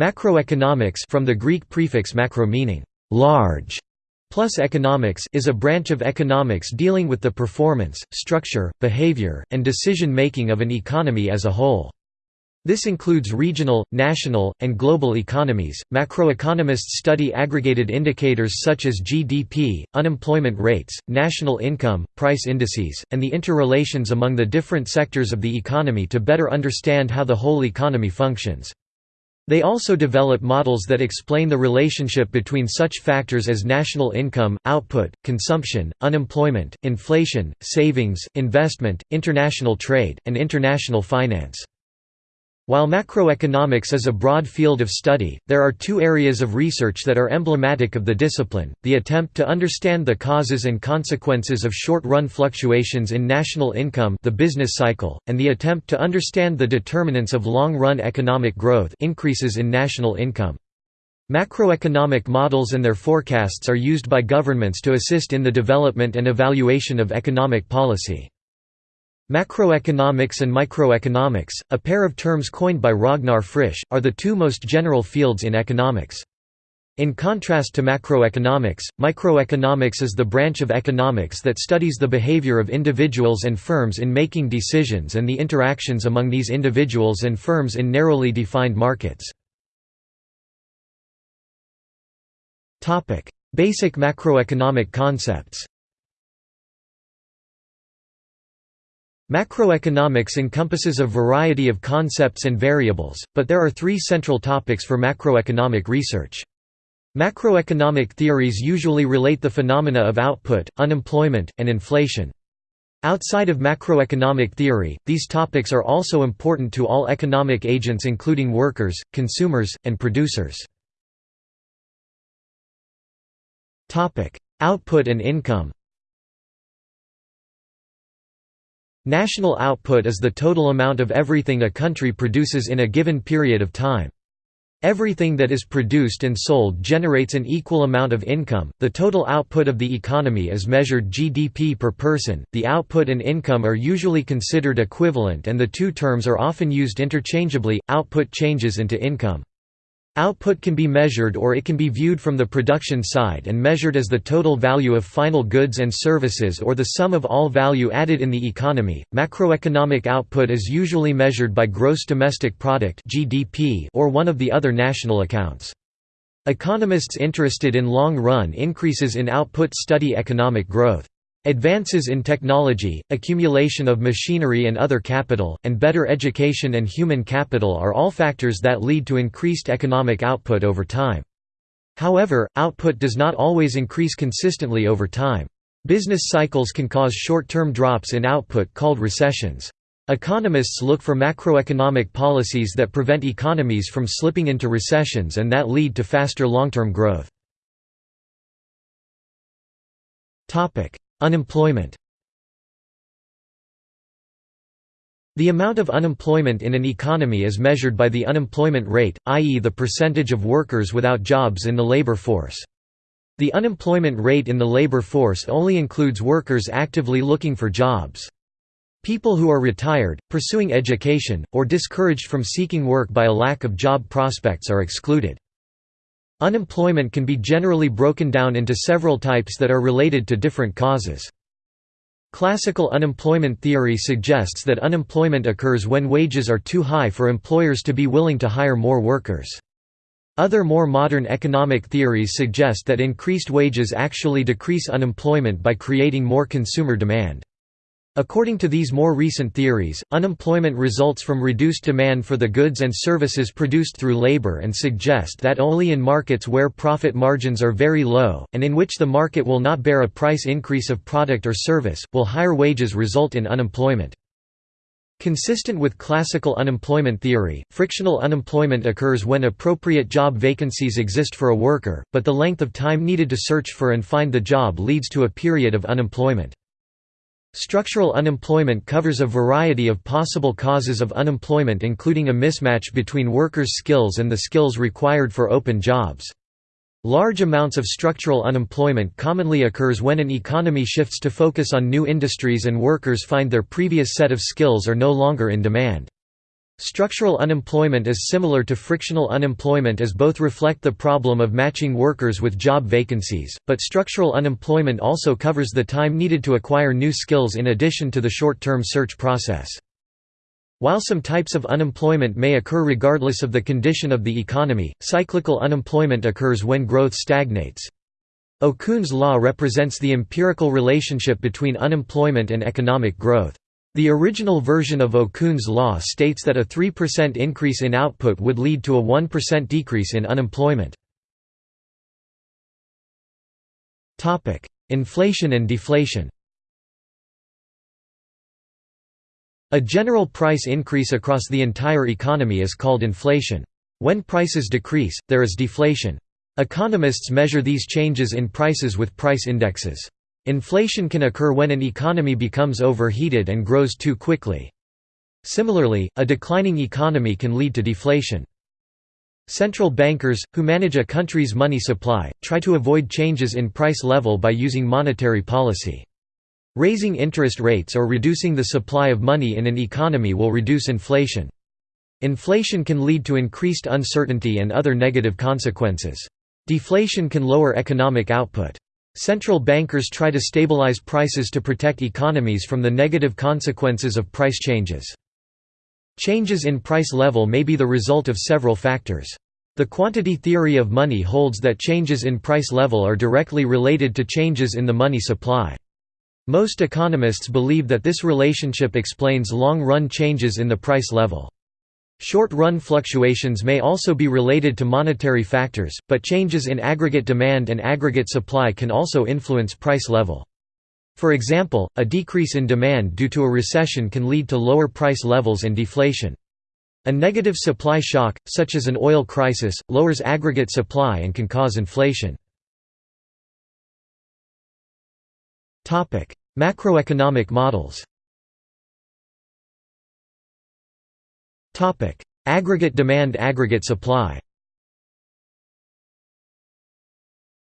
Macroeconomics from the Greek prefix macro meaning large plus economics is a branch of economics dealing with the performance, structure, behavior, and decision-making of an economy as a whole. This includes regional, national, and global economies. Macroeconomists study aggregated indicators such as GDP, unemployment rates, national income, price indices, and the interrelations among the different sectors of the economy to better understand how the whole economy functions. They also develop models that explain the relationship between such factors as national income, output, consumption, unemployment, inflation, savings, investment, international trade, and international finance. While macroeconomics is a broad field of study, there are two areas of research that are emblematic of the discipline, the attempt to understand the causes and consequences of short-run fluctuations in national income the business cycle, and the attempt to understand the determinants of long-run economic growth increases in national income. Macroeconomic models and their forecasts are used by governments to assist in the development and evaluation of economic policy. Macroeconomics and microeconomics, a pair of terms coined by Ragnar Frisch, are the two most general fields in economics. In contrast to macroeconomics, microeconomics is the branch of economics that studies the behavior of individuals and firms in making decisions and the interactions among these individuals and firms in narrowly defined markets. Basic macroeconomic concepts Macroeconomics encompasses a variety of concepts and variables, but there are three central topics for macroeconomic research. Macroeconomic theories usually relate the phenomena of output, unemployment, and inflation. Outside of macroeconomic theory, these topics are also important to all economic agents including workers, consumers, and producers. Output and income National output is the total amount of everything a country produces in a given period of time. Everything that is produced and sold generates an equal amount of income. The total output of the economy is measured GDP per person. The output and income are usually considered equivalent and the two terms are often used interchangeably. Output changes into income. Output can be measured or it can be viewed from the production side and measured as the total value of final goods and services or the sum of all value added in the economy. Macroeconomic output is usually measured by gross domestic product (GDP) or one of the other national accounts. Economists interested in long-run increases in output study economic growth. Advances in technology, accumulation of machinery and other capital, and better education and human capital are all factors that lead to increased economic output over time. However, output does not always increase consistently over time. Business cycles can cause short-term drops in output called recessions. Economists look for macroeconomic policies that prevent economies from slipping into recessions and that lead to faster long-term growth. Unemployment The amount of unemployment in an economy is measured by the unemployment rate, i.e. the percentage of workers without jobs in the labor force. The unemployment rate in the labor force only includes workers actively looking for jobs. People who are retired, pursuing education, or discouraged from seeking work by a lack of job prospects are excluded. Unemployment can be generally broken down into several types that are related to different causes. Classical unemployment theory suggests that unemployment occurs when wages are too high for employers to be willing to hire more workers. Other more modern economic theories suggest that increased wages actually decrease unemployment by creating more consumer demand. According to these more recent theories, unemployment results from reduced demand for the goods and services produced through labor and suggest that only in markets where profit margins are very low, and in which the market will not bear a price increase of product or service, will higher wages result in unemployment. Consistent with classical unemployment theory, frictional unemployment occurs when appropriate job vacancies exist for a worker, but the length of time needed to search for and find the job leads to a period of unemployment. Structural unemployment covers a variety of possible causes of unemployment including a mismatch between workers' skills and the skills required for open jobs. Large amounts of structural unemployment commonly occurs when an economy shifts to focus on new industries and workers find their previous set of skills are no longer in demand. Structural unemployment is similar to frictional unemployment as both reflect the problem of matching workers with job vacancies, but structural unemployment also covers the time needed to acquire new skills in addition to the short-term search process. While some types of unemployment may occur regardless of the condition of the economy, cyclical unemployment occurs when growth stagnates. Okun's law represents the empirical relationship between unemployment and economic growth. The original version of Okun's law states that a 3% increase in output would lead to a 1% decrease in unemployment. Inflation and deflation A general price increase across the entire economy is called inflation. When prices decrease, there is deflation. Economists measure these changes in prices with price indexes. Inflation can occur when an economy becomes overheated and grows too quickly. Similarly, a declining economy can lead to deflation. Central bankers, who manage a country's money supply, try to avoid changes in price level by using monetary policy. Raising interest rates or reducing the supply of money in an economy will reduce inflation. Inflation can lead to increased uncertainty and other negative consequences. Deflation can lower economic output. Central bankers try to stabilize prices to protect economies from the negative consequences of price changes. Changes in price level may be the result of several factors. The quantity theory of money holds that changes in price level are directly related to changes in the money supply. Most economists believe that this relationship explains long-run changes in the price level. Short-run fluctuations may also be related to monetary factors, but changes in aggregate demand and aggregate supply can also influence price level. For example, a decrease in demand due to a recession can lead to lower price levels and deflation. A negative supply shock, such as an oil crisis, lowers aggregate supply and can cause inflation. Macroeconomic models Topic: Aggregate demand aggregate supply.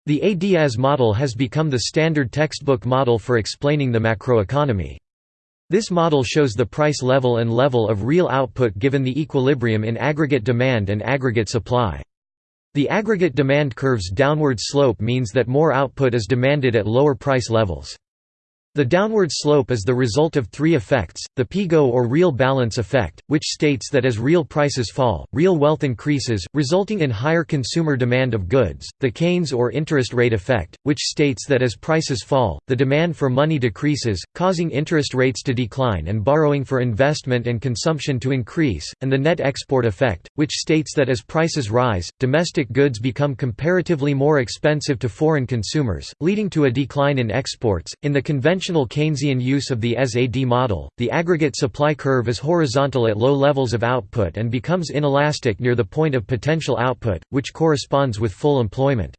The ADAS model has become the standard textbook model for explaining the macroeconomy. This model shows the price level and level of real output given the equilibrium in aggregate demand and aggregate supply. The aggregate demand curve's downward slope means that more output is demanded at lower price levels. The downward slope is the result of three effects, the Pigou or real balance effect, which states that as real prices fall, real wealth increases, resulting in higher consumer demand of goods, the Keynes or interest rate effect, which states that as prices fall, the demand for money decreases, causing interest rates to decline and borrowing for investment and consumption to increase, and the net export effect, which states that as prices rise, domestic goods become comparatively more expensive to foreign consumers, leading to a decline in exports. In the conventional conventional Keynesian use of the SAD model, the aggregate supply curve is horizontal at low levels of output and becomes inelastic near the point of potential output, which corresponds with full employment.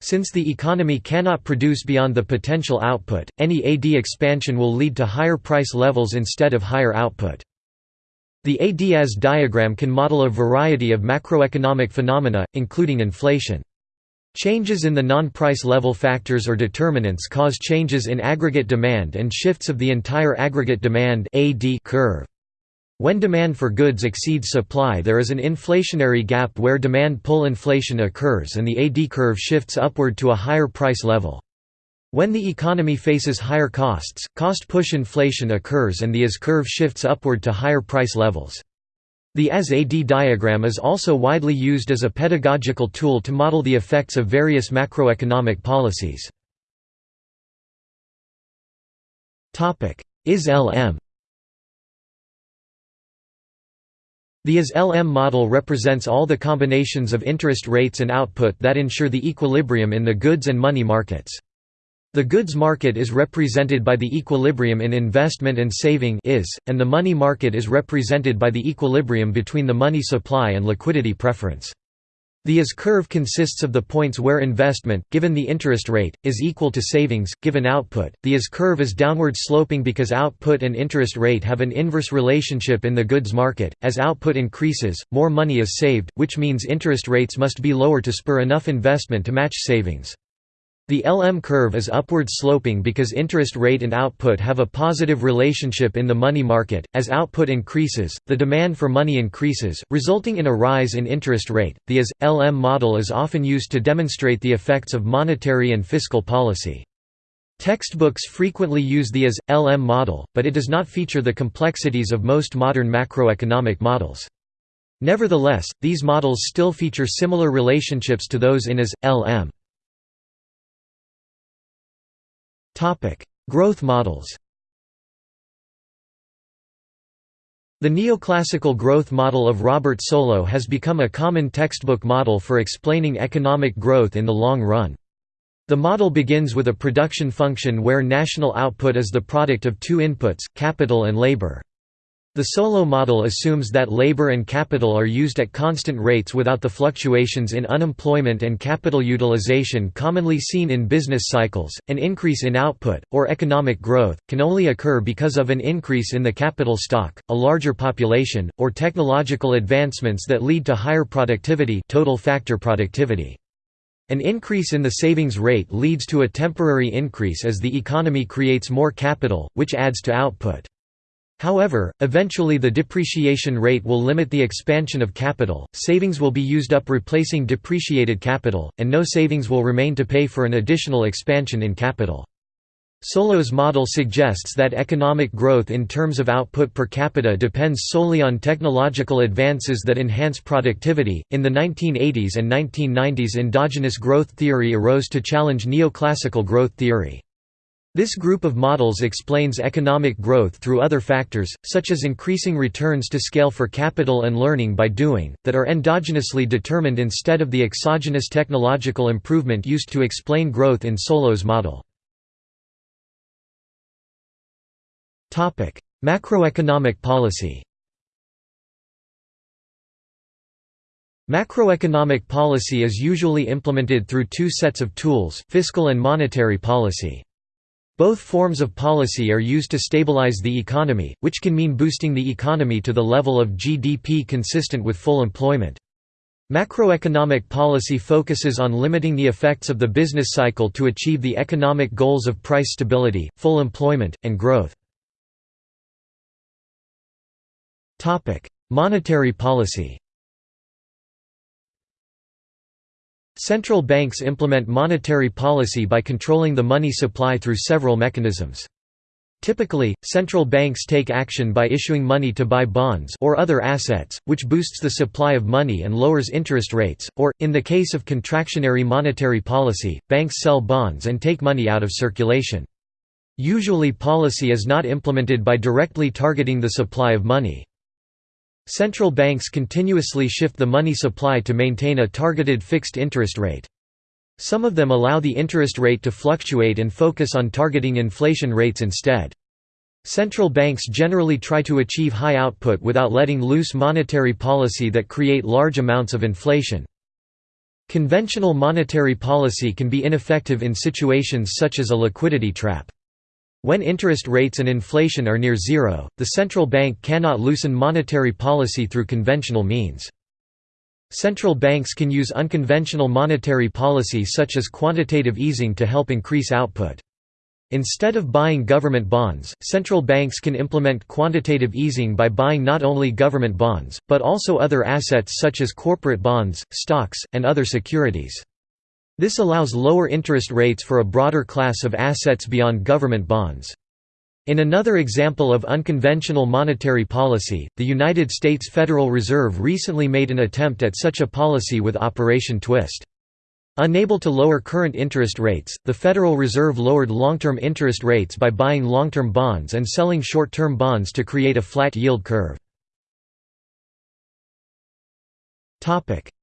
Since the economy cannot produce beyond the potential output, any AD expansion will lead to higher price levels instead of higher output. The AD-AS diagram can model a variety of macroeconomic phenomena, including inflation. Changes in the non-price level factors or determinants cause changes in aggregate demand and shifts of the entire aggregate demand curve. When demand for goods exceeds supply there is an inflationary gap where demand pull inflation occurs and the AD curve shifts upward to a higher price level. When the economy faces higher costs, cost push inflation occurs and the AS curve shifts upward to higher price levels. The AS-AD diagram is also widely used as a pedagogical tool to model the effects of various macroeconomic policies. IS-LM The IS-LM model represents all the combinations of interest rates and output that ensure the equilibrium in the goods and money markets. The goods market is represented by the equilibrium in investment and saving is, and the money market is represented by the equilibrium between the money supply and liquidity preference. The IS curve consists of the points where investment, given the interest rate, is equal to savings, given output. The IS curve is downward sloping because output and interest rate have an inverse relationship in the goods market. As output increases, more money is saved, which means interest rates must be lower to spur enough investment to match savings. The LM curve is upward sloping because interest rate and output have a positive relationship in the money market. As output increases, the demand for money increases, resulting in a rise in interest rate. The AS LM model is often used to demonstrate the effects of monetary and fiscal policy. Textbooks frequently use the AS LM model, but it does not feature the complexities of most modern macroeconomic models. Nevertheless, these models still feature similar relationships to those in AS LM. Topic: Growth models. The neoclassical growth model of Robert Solow has become a common textbook model for explaining economic growth in the long run. The model begins with a production function where national output is the product of two inputs, capital and labor. The Solow model assumes that labor and capital are used at constant rates without the fluctuations in unemployment and capital utilization commonly seen in business cycles. An increase in output, or economic growth, can only occur because of an increase in the capital stock, a larger population, or technological advancements that lead to higher productivity, total factor productivity. An increase in the savings rate leads to a temporary increase as the economy creates more capital, which adds to output. However, eventually the depreciation rate will limit the expansion of capital, savings will be used up replacing depreciated capital, and no savings will remain to pay for an additional expansion in capital. Solow's model suggests that economic growth in terms of output per capita depends solely on technological advances that enhance productivity. In the 1980s and 1990s, endogenous growth theory arose to challenge neoclassical growth theory. This group of models explains economic growth through other factors, such as increasing returns to scale for capital and learning by doing, that are endogenously determined instead of the exogenous technological improvement used to explain growth in Solow's model. Macroeconomic policy Macroeconomic policy is usually implemented through two sets of tools, fiscal and monetary policy. Both forms of policy are used to stabilize the economy, which can mean boosting the economy to the level of GDP consistent with full employment. Macroeconomic policy focuses on limiting the effects of the business cycle to achieve the economic goals of price stability, full employment, and growth. Monetary policy Central banks implement monetary policy by controlling the money supply through several mechanisms. Typically, central banks take action by issuing money to buy bonds or other assets, which boosts the supply of money and lowers interest rates, or, in the case of contractionary monetary policy, banks sell bonds and take money out of circulation. Usually policy is not implemented by directly targeting the supply of money. Central banks continuously shift the money supply to maintain a targeted fixed interest rate. Some of them allow the interest rate to fluctuate and focus on targeting inflation rates instead. Central banks generally try to achieve high output without letting loose monetary policy that create large amounts of inflation. Conventional monetary policy can be ineffective in situations such as a liquidity trap. When interest rates and inflation are near zero, the central bank cannot loosen monetary policy through conventional means. Central banks can use unconventional monetary policy such as quantitative easing to help increase output. Instead of buying government bonds, central banks can implement quantitative easing by buying not only government bonds, but also other assets such as corporate bonds, stocks, and other securities. This allows lower interest rates for a broader class of assets beyond government bonds. In another example of unconventional monetary policy, the United States Federal Reserve recently made an attempt at such a policy with Operation Twist. Unable to lower current interest rates, the Federal Reserve lowered long-term interest rates by buying long-term bonds and selling short-term bonds to create a flat yield curve.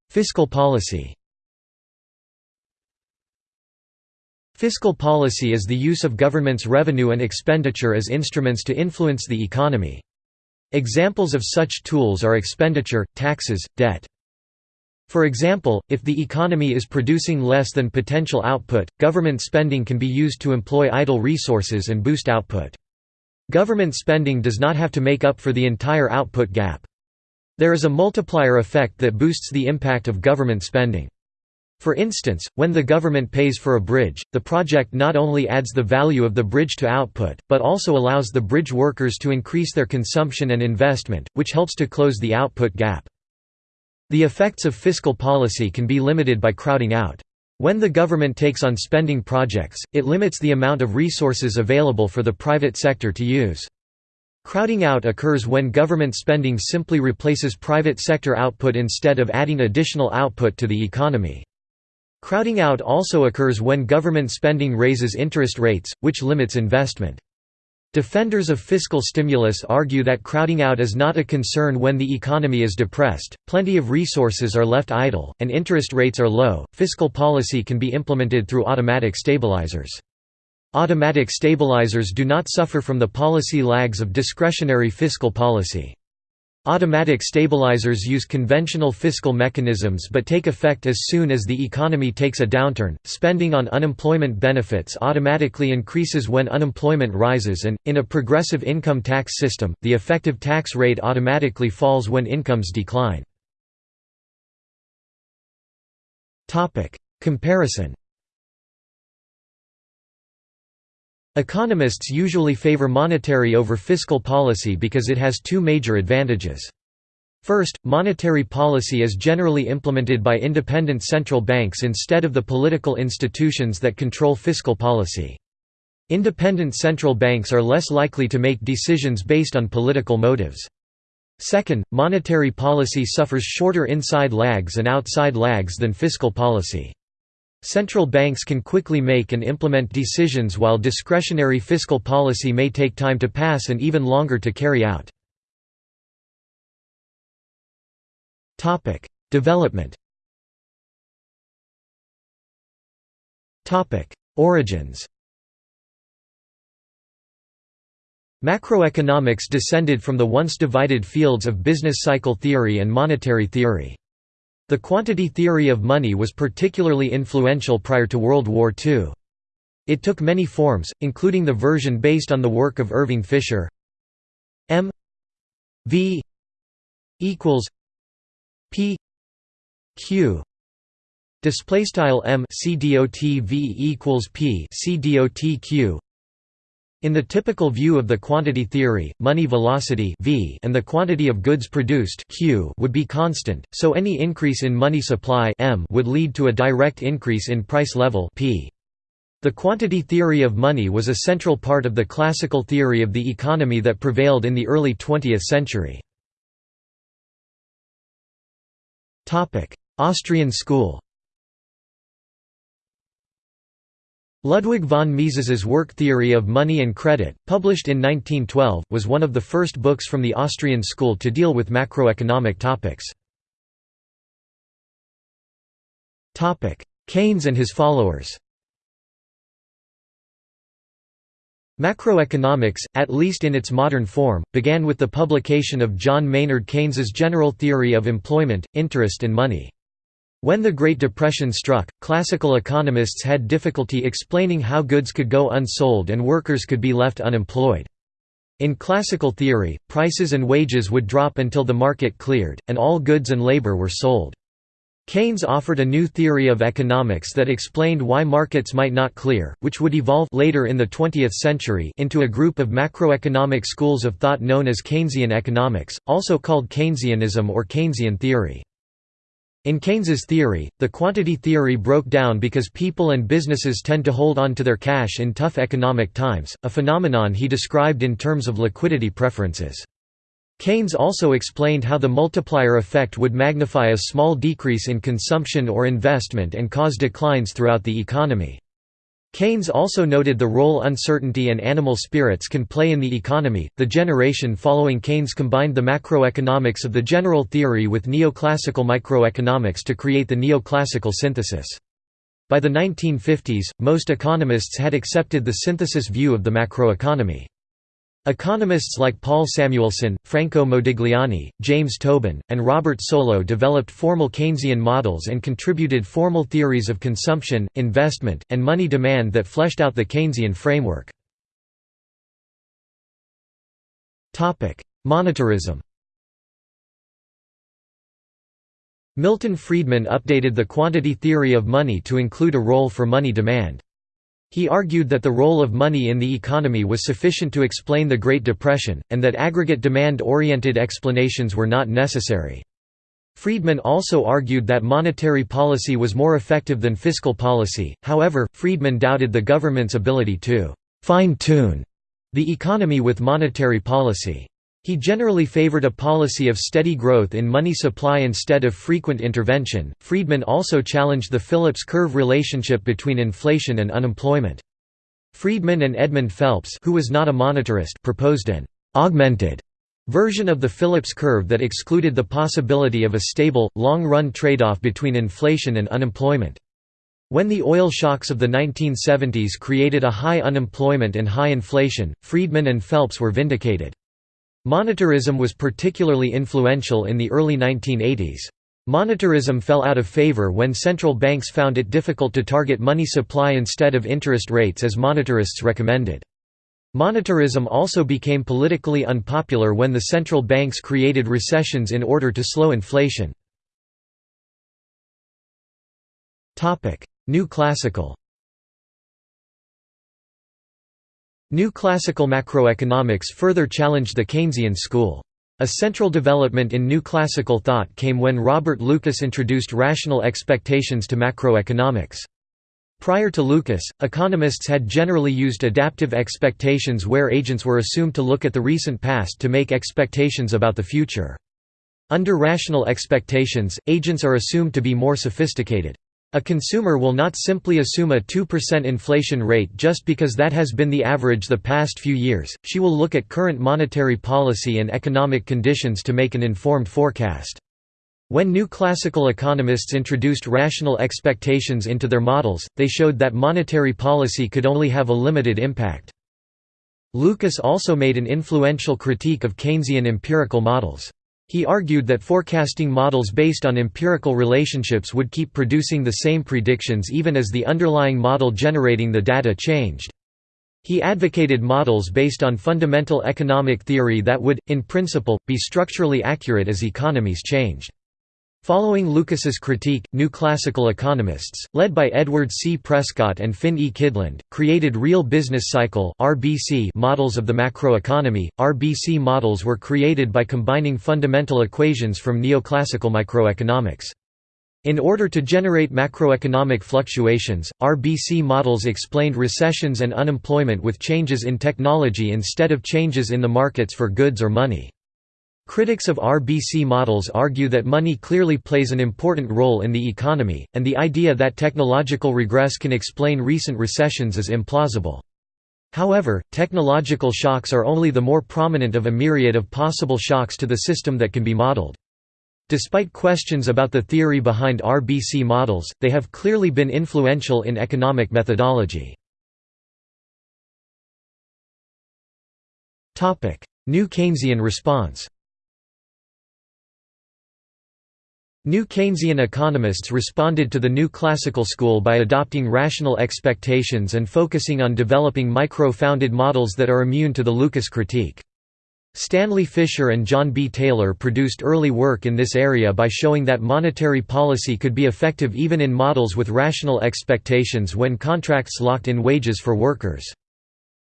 Fiscal policy Fiscal policy is the use of government's revenue and expenditure as instruments to influence the economy. Examples of such tools are expenditure, taxes, debt. For example, if the economy is producing less than potential output, government spending can be used to employ idle resources and boost output. Government spending does not have to make up for the entire output gap. There is a multiplier effect that boosts the impact of government spending. For instance, when the government pays for a bridge, the project not only adds the value of the bridge to output, but also allows the bridge workers to increase their consumption and investment, which helps to close the output gap. The effects of fiscal policy can be limited by crowding out. When the government takes on spending projects, it limits the amount of resources available for the private sector to use. Crowding out occurs when government spending simply replaces private sector output instead of adding additional output to the economy. Crowding out also occurs when government spending raises interest rates, which limits investment. Defenders of fiscal stimulus argue that crowding out is not a concern when the economy is depressed, plenty of resources are left idle, and interest rates are low. Fiscal policy can be implemented through automatic stabilizers. Automatic stabilizers do not suffer from the policy lags of discretionary fiscal policy. Automatic stabilizers use conventional fiscal mechanisms but take effect as soon as the economy takes a downturn. Spending on unemployment benefits automatically increases when unemployment rises, and, in a progressive income tax system, the effective tax rate automatically falls when incomes decline. Comparison Economists usually favor monetary over fiscal policy because it has two major advantages. First, monetary policy is generally implemented by independent central banks instead of the political institutions that control fiscal policy. Independent central banks are less likely to make decisions based on political motives. Second, monetary policy suffers shorter inside lags and outside lags than fiscal policy. Central banks can quickly make and implement decisions while discretionary fiscal policy may take time to pass and even longer to carry out. Development Origins Macroeconomics descended from the once divided fields of business cycle theory and monetary theory. The quantity theory of money was particularly influential prior to World War II. It took many forms, including the version based on the work of Irving Fisher. M V equals P Q. Display style M C equals P C in the typical view of the quantity theory, money velocity v and the quantity of goods produced q would be constant, so any increase in money supply m would lead to a direct increase in price level p. The quantity theory of money was a central part of the classical theory of the economy that prevailed in the early 20th century. Austrian school Ludwig von Mises's work Theory of Money and Credit, published in 1912, was one of the first books from the Austrian school to deal with macroeconomic topics. Keynes and his followers Macroeconomics, at least in its modern form, began with the publication of John Maynard Keynes's General Theory of Employment, Interest and Money. When the Great Depression struck, classical economists had difficulty explaining how goods could go unsold and workers could be left unemployed. In classical theory, prices and wages would drop until the market cleared, and all goods and labor were sold. Keynes offered a new theory of economics that explained why markets might not clear, which would evolve later in the 20th century into a group of macroeconomic schools of thought known as Keynesian economics, also called Keynesianism or Keynesian theory. In Keynes's theory, the quantity theory broke down because people and businesses tend to hold on to their cash in tough economic times, a phenomenon he described in terms of liquidity preferences. Keynes also explained how the multiplier effect would magnify a small decrease in consumption or investment and cause declines throughout the economy. Keynes also noted the role uncertainty and animal spirits can play in the economy. The generation following Keynes combined the macroeconomics of the general theory with neoclassical microeconomics to create the neoclassical synthesis. By the 1950s, most economists had accepted the synthesis view of the macroeconomy. Economists like Paul Samuelson, Franco Modigliani, James Tobin, and Robert Solow developed formal Keynesian models and contributed formal theories of consumption, investment, and money demand that fleshed out the Keynesian framework. Monetarism Milton Friedman updated the quantity theory of money to include a role for money demand. He argued that the role of money in the economy was sufficient to explain the Great Depression, and that aggregate demand-oriented explanations were not necessary. Friedman also argued that monetary policy was more effective than fiscal policy, however, Friedman doubted the government's ability to «fine-tune» the economy with monetary policy. He generally favored a policy of steady growth in money supply instead of frequent intervention. Friedman also challenged the Phillips curve relationship between inflation and unemployment. Friedman and Edmund Phelps, who was not a monetarist, proposed an augmented version of the Phillips curve that excluded the possibility of a stable, long-run trade-off between inflation and unemployment. When the oil shocks of the 1970s created a high unemployment and high inflation, Friedman and Phelps were vindicated. Monetarism was particularly influential in the early 1980s. Monetarism fell out of favor when central banks found it difficult to target money supply instead of interest rates as monetarists recommended. Monetarism also became politically unpopular when the central banks created recessions in order to slow inflation. New classical New classical macroeconomics further challenged the Keynesian school. A central development in new classical thought came when Robert Lucas introduced rational expectations to macroeconomics. Prior to Lucas, economists had generally used adaptive expectations where agents were assumed to look at the recent past to make expectations about the future. Under rational expectations, agents are assumed to be more sophisticated. A consumer will not simply assume a 2% inflation rate just because that has been the average the past few years, she will look at current monetary policy and economic conditions to make an informed forecast. When new classical economists introduced rational expectations into their models, they showed that monetary policy could only have a limited impact. Lucas also made an influential critique of Keynesian empirical models. He argued that forecasting models based on empirical relationships would keep producing the same predictions even as the underlying model generating the data changed. He advocated models based on fundamental economic theory that would, in principle, be structurally accurate as economies changed. Following Lucas's critique, new classical economists, led by Edward C. Prescott and Finn E. Kydland, created real business cycle models of the macroeconomy. RBC models were created by combining fundamental equations from neoclassical microeconomics. In order to generate macroeconomic fluctuations, RBC models explained recessions and unemployment with changes in technology instead of changes in the markets for goods or money. Critics of RBC models argue that money clearly plays an important role in the economy, and the idea that technological regress can explain recent recessions is implausible. However, technological shocks are only the more prominent of a myriad of possible shocks to the system that can be modeled. Despite questions about the theory behind RBC models, they have clearly been influential in economic methodology. New Keynesian response New Keynesian economists responded to the new classical school by adopting rational expectations and focusing on developing micro-founded models that are immune to the Lucas critique. Stanley Fischer and John B. Taylor produced early work in this area by showing that monetary policy could be effective even in models with rational expectations when contracts locked in wages for workers.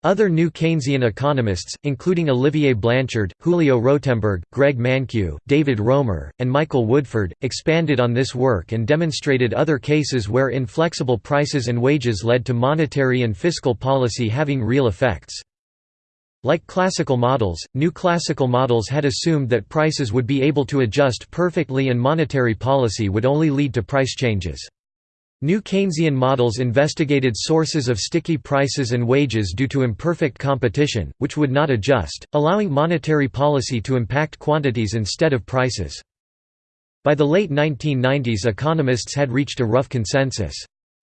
Other new Keynesian economists, including Olivier Blanchard, Julio Rotemberg, Greg Mankiw, David Romer, and Michael Woodford, expanded on this work and demonstrated other cases where inflexible prices and wages led to monetary and fiscal policy having real effects. Like classical models, new classical models had assumed that prices would be able to adjust perfectly and monetary policy would only lead to price changes. New Keynesian models investigated sources of sticky prices and wages due to imperfect competition, which would not adjust, allowing monetary policy to impact quantities instead of prices. By the late 1990s economists had reached a rough consensus.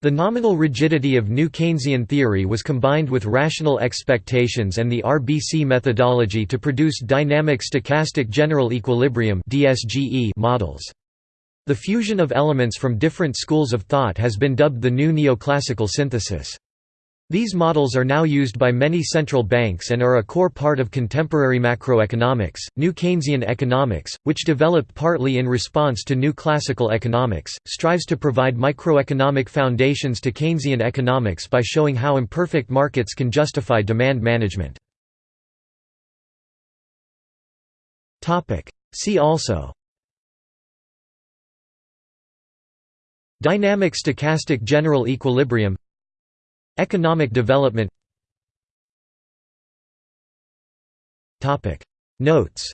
The nominal rigidity of new Keynesian theory was combined with rational expectations and the RBC methodology to produce dynamic stochastic general equilibrium models. The fusion of elements from different schools of thought has been dubbed the new neoclassical synthesis. These models are now used by many central banks and are a core part of contemporary macroeconomics. New Keynesian economics, which developed partly in response to new classical economics, strives to provide microeconomic foundations to Keynesian economics by showing how imperfect markets can justify demand management. See also Dynamic stochastic general equilibrium Economic development Notes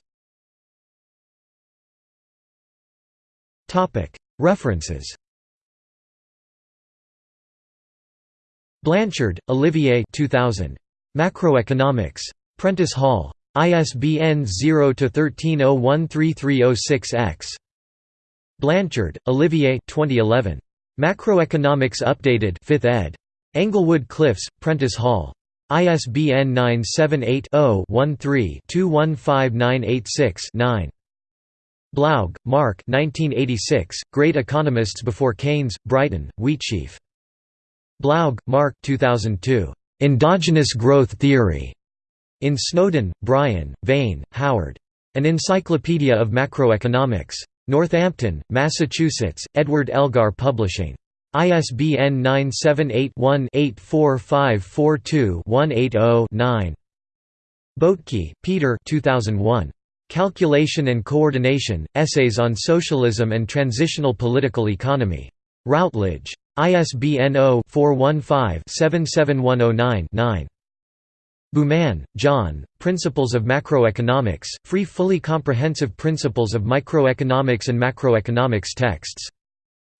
References Blanchard, Olivier 2000. Macroeconomics. Prentice Hall. ISBN 0-13013306-X. Blanchard, Olivier 2011. Macroeconomics Updated 5th ed. Englewood Cliffs, Prentice Hall. ISBN 978-0-13-215986-9. Blaug, Mark 1986, Great Economists Before Keynes, Brighton, Wheatsheaf. Blaug, Mark 2002. Endogenous Growth Theory. In Snowden, Brian, Vane, Howard. An Encyclopedia of Macroeconomics. Northampton, Massachusetts, Edward Elgar Publishing. ISBN 978-1-84542-180-9. Boettke, Peter 2001. Calculation and Coordination, Essays on Socialism and Transitional Political Economy. Routledge. ISBN 0-415-77109-9. Bouman, John, Principles of Macroeconomics, Free Fully Comprehensive Principles of Microeconomics and Macroeconomics Texts.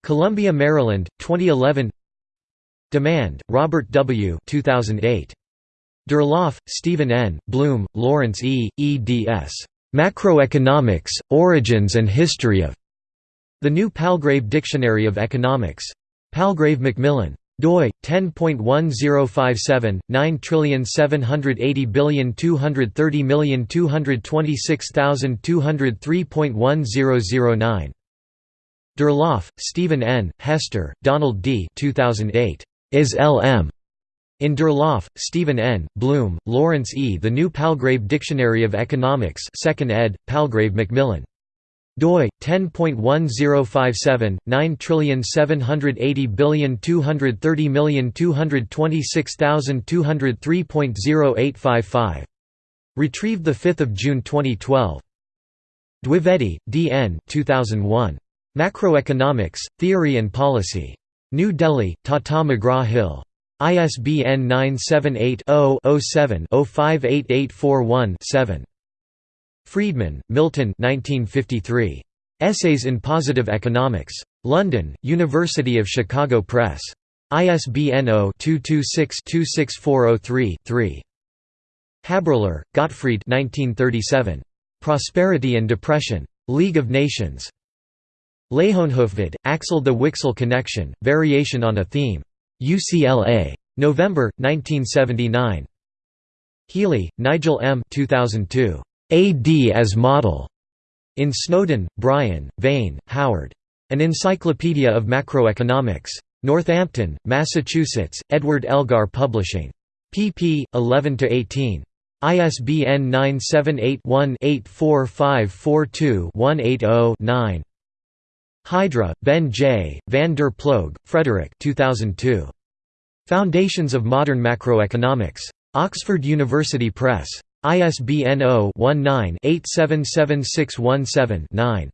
Columbia, Maryland, 2011 Dimand, Robert W. 2008. Durlauf, Stephen N., Blume, Lawrence E., eds. Macroeconomics, Origins and History of The New Palgrave Dictionary of Economics. Palgrave Macmillan doi 10.1057 9780230226203.1009 Durlauf, Stephen N., Hester, Donald D. 2008. Is L.M. In Durlauf, Stephen N., Blume, Lawrence E. The New Palgrave Dictionary of Economics 2nd ed., Palgrave Macmillan. Doi 10.1057 9780230226203.0855. Retrieved 5 June 2012. Dwivedi, D. N. 2001. Macroeconomics, Theory and Policy. New Delhi, Tata McGraw-Hill. ISBN 978-0-07-058841-7. Friedman, Milton 1953. Essays in Positive Economics. London, University of Chicago Press. ISBN 0-226-26403-3. Haberler, Gottfried Prosperity and Depression. League of Nations. Leijonhufvud, Axel the Wicksell Connection, Variation on a Theme. UCLA. November, 1979. Healy, Nigel M. 2002. AD as Model. In Snowden, Brian, Vane, Howard. An Encyclopedia of Macroeconomics. Northampton, Massachusetts, Edward Elgar Publishing. pp. 11–18. ISBN 978 one 84542 180 9 Heijdra, Ben J., Van der Ploeg, Frederick 2002. Foundations of Modern Macroeconomics. Oxford University Press. ISBN 0-19-877617-9.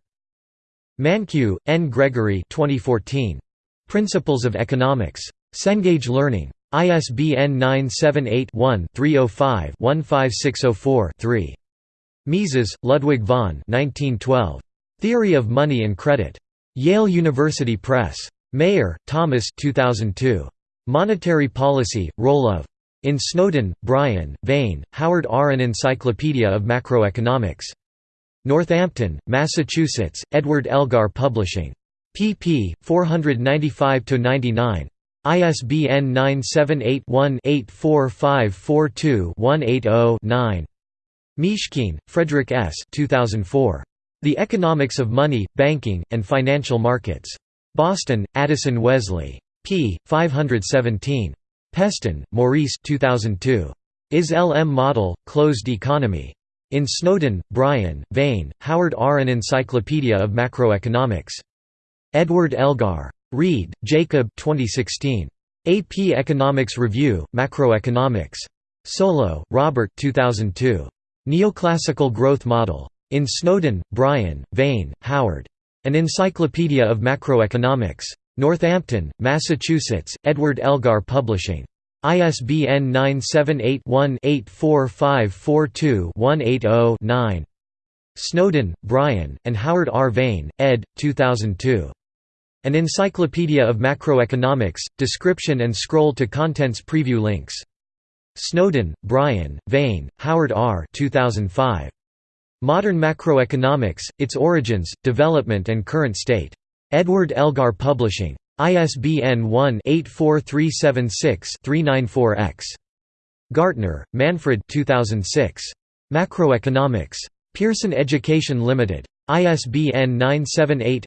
Mankiw, N. Gregory 2014. Principles of Economics. Cengage Learning. ISBN 978-1-305-15604-3. Mises, Ludwig von 1912. Theory of Money and Credit. Yale University Press. Mayer, Thomas 2002. Monetary Policy, Role of. In Snowden, Brian, Vane, Howard R. An Encyclopedia of Macroeconomics. Northampton, Massachusetts, Edward Elgar Publishing. pp. 495–99. ISBN 978 one 84542 180 9 Mishkin, Frederick S. 2004. The Economics of Money, Banking, and Financial Markets. Boston, Addison Wesley. p. 517. Peston, Maurice 2002. Is LM Model, Closed Economy. In Snowden, Brian, Vane, Howard R. An Encyclopedia of Macroeconomics. Edward Elgar. Reed, Jacob 2016. AP Economics Review, Macroeconomics. Solow, Robert 2002. Neoclassical Growth Model. In Snowden, Brian, Vane, Howard. An Encyclopedia of Macroeconomics. Northampton, Massachusetts, Edward Elgar Publishing. ISBN 978-1-84542-180-9. Snowdon, Brian, and Howard R. Vane, ed. 2002. An Encyclopedia of Macroeconomics, description and scroll to contents preview links. Snowdon, Brian, Vane, Howard R. 2005. Modern Macroeconomics, Its Origins, Development and Current State. Edward Elgar Publishing. ISBN 1-84376-394-X. Gartner, Manfred 2006. Macroeconomics. Pearson Education Limited. ISBN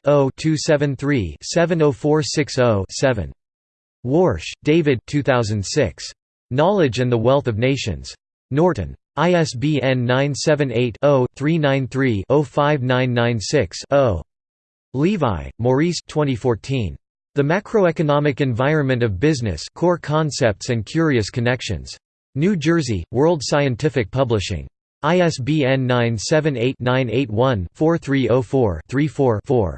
978-0-273-70460-7. Warsh, David 2006. Knowledge and the Wealth of Nations. Norton. ISBN 978-0-393-05996-0. Levi, Maurice 2014. The Macroeconomic Environment of Business Core Concepts and Curious Connections. New Jersey, World Scientific Publishing. ISBN 978-981-4304-34-4.